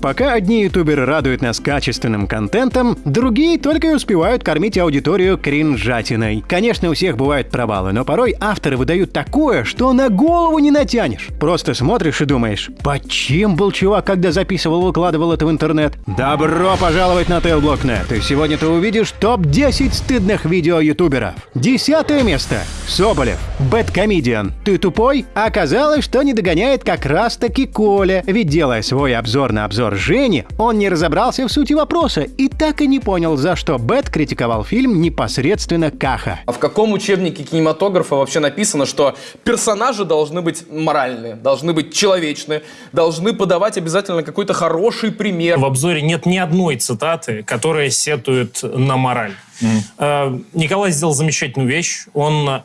Пока одни ютуберы радуют нас качественным контентом, другие только и успевают кормить аудиторию кринжатиной. Конечно, у всех бывают провалы, но порой авторы выдают такое, что на голову не натянешь. Просто смотришь и думаешь, под чем был чувак, когда записывал, выкладывал это в интернет? Добро пожаловать на Tailblock.net, и сегодня ты увидишь топ-10 стыдных видео ютуберов. Десятое место. Соболев. Бэткомедиан. Ты тупой? Оказалось, что не догоняет как раз-таки Коля, ведь делая свой обзор на обзор Жени, он не разобрался в сути вопроса и так и не понял, за что Бэт критиковал фильм непосредственно Каха. А в каком учебнике кинематографа вообще написано, что персонажи должны быть моральные, должны быть человечные, должны подавать обязательно какой-то хороший пример? В обзоре нет ни одной цитаты, которая сетует на мораль. Mm. Николай сделал замечательную вещь. Он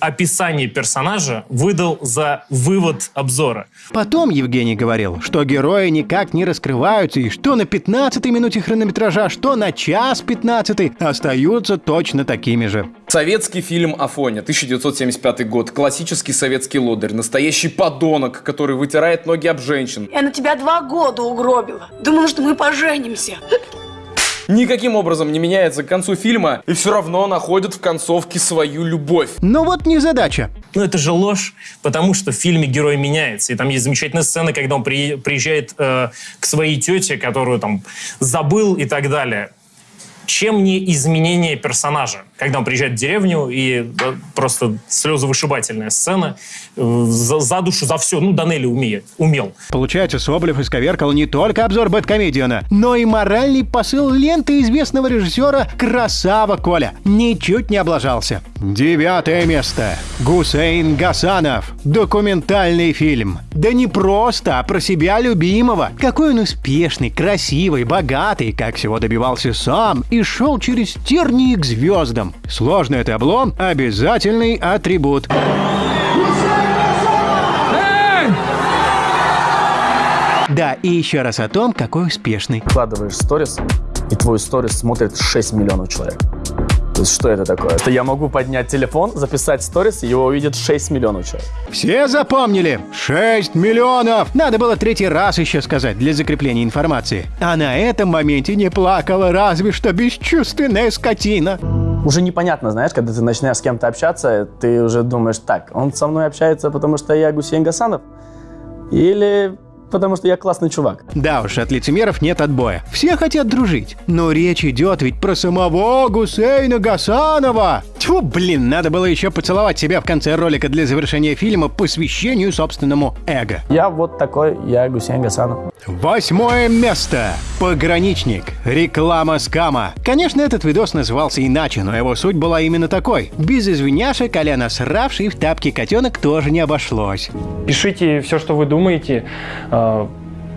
описание персонажа выдал за вывод обзора. Потом Евгений говорил, что герои никак не раскрываются и что на 15-й минуте хронометража, что на час 15 остаются точно такими же. Советский фильм «Афоня», 1975 год. Классический советский лодырь. Настоящий подонок, который вытирает ноги об женщин. Я на тебя два года угробила. Думала, что мы поженимся никаким образом не меняется к концу фильма и все равно находит в концовке свою любовь. Но вот не задача. Ну это же ложь, потому что в фильме герой меняется. И там есть замечательная сцена, когда он при, приезжает э, к своей тете, которую там забыл и так далее чем не изменение персонажа. Когда он приезжает в деревню, и да, просто слезовышибательная сцена, э, за, за душу, за все, ну, Данелли умеет, умел. Получается, Соболев исковеркал не только обзор Бэткомедиана, но и моральный посыл ленты известного режиссера «Красава Коля». Ничуть не облажался. Девятое место. Гусейн Гасанов. Документальный фильм. Да не просто, а про себя любимого. Какой он успешный, красивый, богатый, как всего добивался сам и шел через тернии к звездам. Сложный это облом – обязательный атрибут. Да, и еще раз о том, какой успешный. Вкладываешь сторис, и твой сторис смотрит 6 миллионов человек. Что это такое? Это я могу поднять телефон, записать сторис, и его увидит 6 миллионов человек. Все запомнили? 6 миллионов! Надо было третий раз еще сказать для закрепления информации. А на этом моменте не плакала разве что бесчувственная скотина. Уже непонятно, знаешь, когда ты начинаешь с кем-то общаться, ты уже думаешь, так, он со мной общается, потому что я Гусейн Гасанов? Или потому что я классный чувак. Да уж, от лицемеров нет отбоя. Все хотят дружить. Но речь идет ведь про самого Гусейна Гасанова. Тьфу, блин, надо было еще поцеловать себя в конце ролика для завершения фильма по посвящению собственному эго. Я вот такой, я Гусейн Гасанов. Восьмое место. Пограничник. Реклама скама. Конечно, этот видос назывался иначе, но его суть была именно такой. Без извиняшек, а насравший в тапки котенок тоже не обошлось. Пишите все, что вы думаете. А,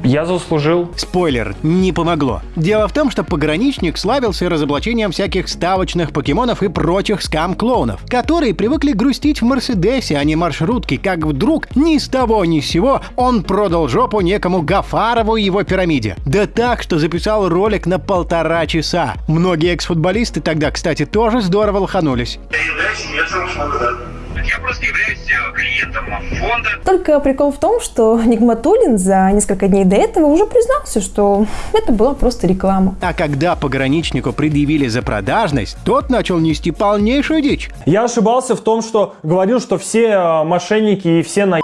я заслужил. Спойлер, не помогло. Дело в том, что пограничник славился разоблачением всяких ставочных покемонов и прочих скам-клоунов, которые привыкли грустить в Мерседесе, а не маршрутке, как вдруг ни с того ни с сего он продал жопу некому Гафарову и его пирамиде. Да так, что записал ролик на полтора часа. Многие экс-футболисты тогда, кстати, тоже здорово лоханулись. Я просто являюсь э, клиентом фонда. Только прикол в том, что Нигматулин за несколько дней до этого уже признался, что это была просто реклама. А когда пограничнику предъявили за продажность, тот начал нести полнейшую дичь. Я ошибался в том, что говорил, что все э, мошенники и все на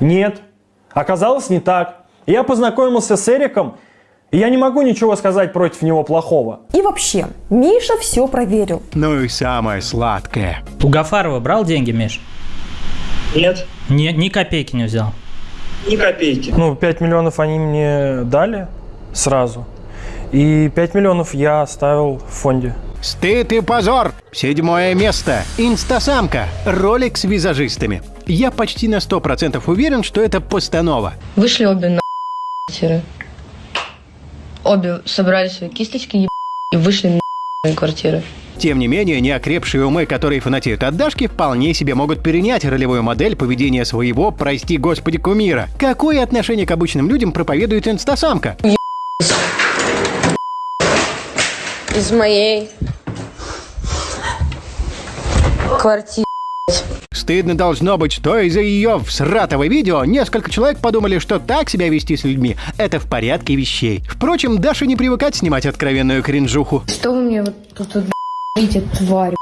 Нет. Оказалось не так. Я познакомился с Эриком, я не могу ничего сказать против него плохого. И вообще, Миша все проверил. Ну и самое сладкое. У Гафарова брал деньги, Миш? Нет. Ни, ни копейки не взял? Ни копейки. Ну, 5 миллионов они мне дали сразу. И 5 миллионов я оставил в фонде. Стыд и позор! Седьмое место. Инстасамка. Ролик с визажистами. Я почти на 100% уверен, что это постанова. Вышли обе на обе собрали свои кисточки и вышли на квартиры. Тем не менее, неокрепшие умы, которые фанатеют от Дашки, вполне себе могут перенять ролевую модель поведения своего, прости господи, кумира. Какое отношение к обычным людям проповедует инстасамка? Из моей квартиры стыдно должно быть, что из-за ее всратого видео несколько человек подумали, что так себя вести с людьми – это в порядке вещей. Впрочем, Даша не привыкать снимать откровенную кринжуху. Что вы мне вот тут вот тварь?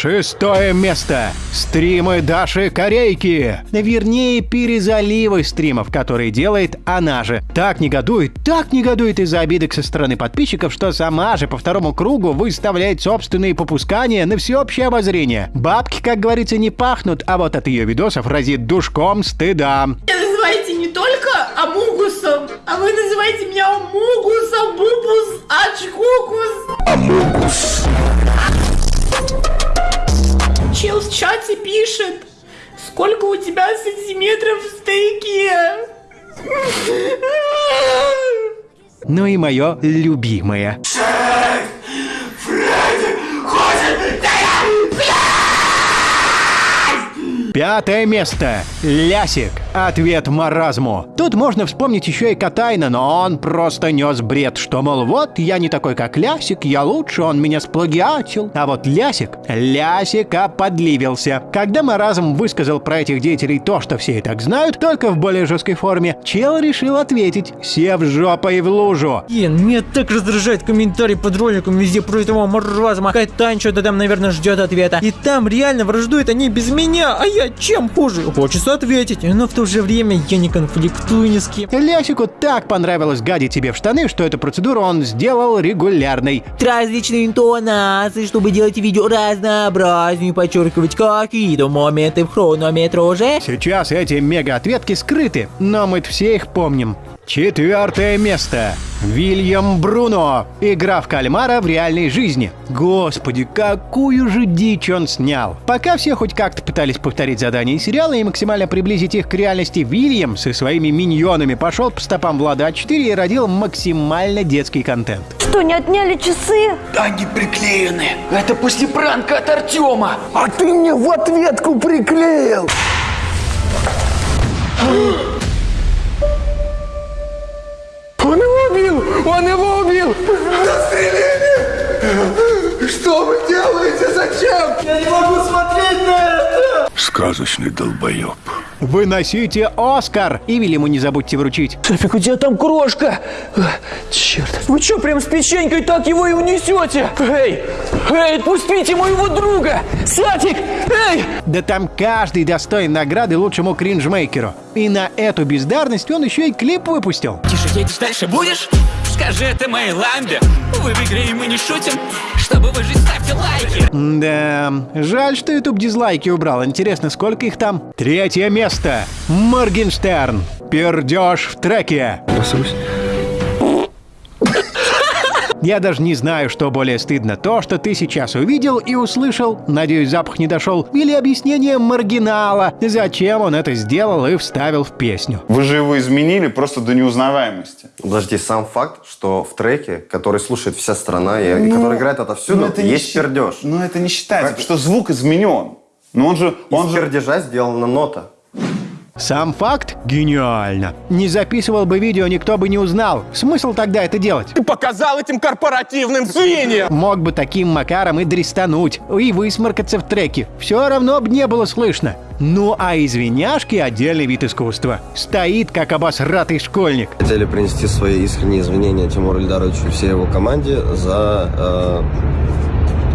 Шестое место. Стримы Даши Корейки. Вернее, перезаливы стримов, которые делает она же. Так негодует, так негодует из-за обидок со стороны подписчиков, что сама же по второму кругу выставляет собственные попускания на всеобщее обозрение. Бабки, как говорится, не пахнут, а вот от ее видосов разит душком стыда. Меня называете не только Амугусом, а вы называете меня Амугусом, Бубус, Ачкукус. Амугус. Чел в чате пишет, сколько у тебя сантиметров в стейке? Ну и мое любимое. Пятое место. Лясик. Ответ маразму. Тут можно вспомнить еще и Катайна, но он просто нес бред, что, мол, вот, я не такой, как Лясик, я лучше, он меня сплагиатил. А вот Лясик, Лясика подливился. Когда маразм высказал про этих деятелей то, что все и так знают, только в более жесткой форме, чел решил ответить, сев жопой в лужу. Блин, меня так раздражает комментарий под роликом везде про этого маразма. Катань что-то там, наверное, ждет ответа. И там реально враждуют они без меня, а я чем хуже? Хочется ответить, но в то же время я не конфликтую ни с кем. Лясику так понравилось гадить тебе в штаны, что эту процедуру он сделал регулярной. Различные интонации, чтобы делать видео разнообразнее, подчеркивать какие-то моменты в хронометраже. Сейчас эти мега-ответки скрыты, но мы все их помним. Четвертое место. Вильям Бруно. Игра в кальмара в реальной жизни. Господи, какую же дичь он снял. Пока все хоть как-то пытались повторить задания из сериала и максимально приблизить их к реальности, Вильям со своими миньонами пошел по стопам Влада А4 и родил максимально детский контент. Что, не отняли часы? Они приклеены. Это после пранка от Артема. А ты мне в ответку приклеил. Он его убил! Застрелили! Что вы делаете? Зачем? Я не могу смотреть на это! Сказочный долбоеб. Выносите Оскар! И Вильяму не забудьте вручить. Шефик, у тебя там крошка! Черт. Вы что, прям с печенькой так его и унесете? Эй! Эй, отпустите моего друга! Сатик! Эй! Да там каждый достоин награды лучшему кринжмейкеру. И на эту бездарность он еще и клип выпустил. Тише едешь, дальше будешь? Скажи это моей ламбе. Вы в игре и мы не шутим. Чтобы выжить, ставьте лайки. Да, жаль, что YouTube дизлайки убрал. Интересно, сколько их там? Третье место. Моргенштерн. Пердеж в треке. Я даже не знаю, что более стыдно. То, что ты сейчас увидел и услышал, надеюсь, запах не дошел, или объяснение маргинала, зачем он это сделал и вставил в песню. Вы же его изменили просто до неузнаваемости. Подожди, сам факт, что в треке, который слушает вся страна и, Ну, который играет отовсюду, ну, это есть пердеж. Но это не считается, потому что звук изменен. Но он же... Он Из же... пердежа сделана нота. Сам факт гениально. Не записывал бы видео, никто бы не узнал. Смысл тогда это делать? Ты показал этим корпоративным свиньям! Мог бы таким макаром и дристануть, и высморкаться в треке. Все равно бы не было слышно. Ну а извиняшки – отдельный вид искусства. Стоит, как обосратый школьник. Хотели принести свои искренние извинения Тимуру Ильдаровичу и всей его команде за э,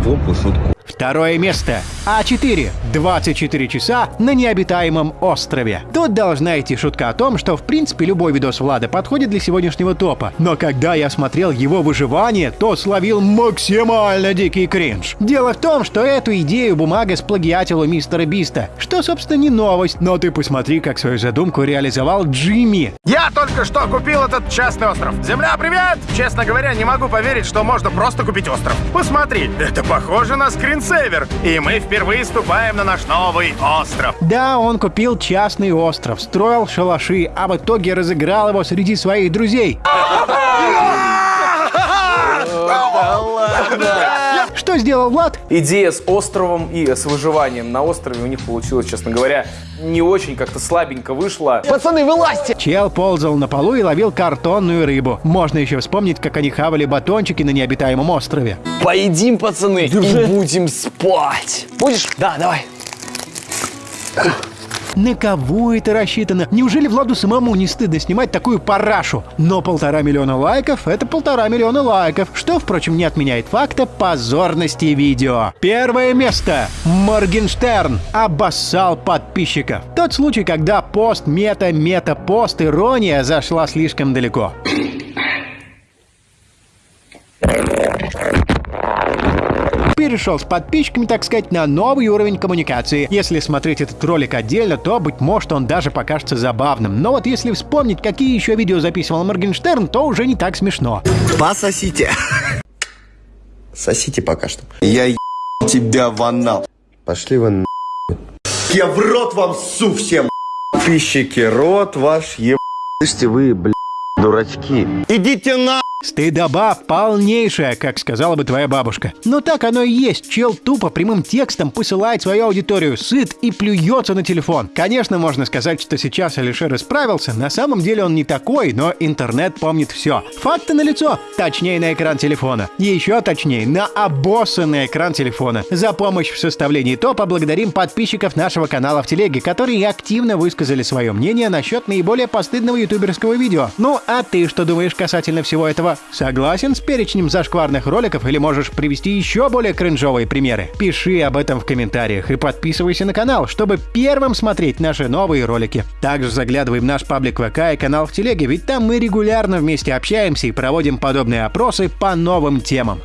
глупую шутку. Второе место. А4. 24 часа на необитаемом острове. Тут должна идти шутка о том, что в принципе любой видос Влада подходит для сегодняшнего топа. Но когда я смотрел его выживание, то словил максимально дикий кринж. Дело в том, что эту идею бумага сплагиатил у мистера Биста. Что, собственно, не новость. Но ты посмотри, как свою задумку реализовал Джимми. Я только что купил этот частный остров. Земля, привет! Честно говоря, не могу поверить, что можно просто купить остров. Посмотри, это похоже на скринсейвер. И мы впервые ступаем на наш новый остров. Да, он купил частный остров, строил шалаши, а в итоге разыграл его среди своих друзей. Что сделал Влад? Идея с островом и с выживанием на острове у них получилось, честно говоря, не очень как-то слабенько вышло. Пацаны, вылазьте! Чел ползал на полу и ловил картонную рыбу. Можно еще вспомнить, как они хавали батончики на необитаемом острове. Поедим, пацаны, и будем спать. Будешь? Да, давай. На кого это рассчитано? Неужели Владу самому не стыдно снимать такую парашу? Но полтора миллиона лайков — это полтора миллиона лайков, что, впрочем, не отменяет факта позорности видео. Первое место. Моргенштерн обоссал подписчиков. Тот случай, когда пост мета-мета-пост ирония зашла слишком далеко. Перешел с подписчиками, так сказать, на новый уровень коммуникации. Если смотреть этот ролик отдельно, то, быть может, он даже покажется забавным. Но вот если вспомнить, какие еще видео записывал Моргенштерн, то уже не так смешно. Пососите. Сосите пока что. Я е... тебя в анал. Пошли вы на... Я в рот вам ссу всем. Подписчики, рот ваш е... Слышите вы, бля, дурачки. Идите на... Стыдоба полнейшая, как сказала бы твоя бабушка. Но так оно и есть. Чел тупо прямым текстом посылает свою аудиторию сыт и плюется на телефон. Конечно, можно сказать, что сейчас Алишер исправился. На самом деле он не такой, но интернет помнит все. Факты налицо. Точнее, на экран телефона. Еще точнее, на обоссанный экран телефона. За помощь в составлении топа благодарим подписчиков нашего канала в телеге, которые активно высказали свое мнение насчет наиболее постыдного ютуберского видео. Ну, а ты что думаешь касательно всего этого? Согласен с перечнем зашкварных роликов или можешь привести еще более кринжовые примеры? Пиши об этом в комментариях и подписывайся на канал, чтобы первым смотреть наши новые ролики. Также заглядывай в наш паблик ВК и канал в телеге, ведь там мы регулярно вместе общаемся и проводим подобные опросы по новым темам.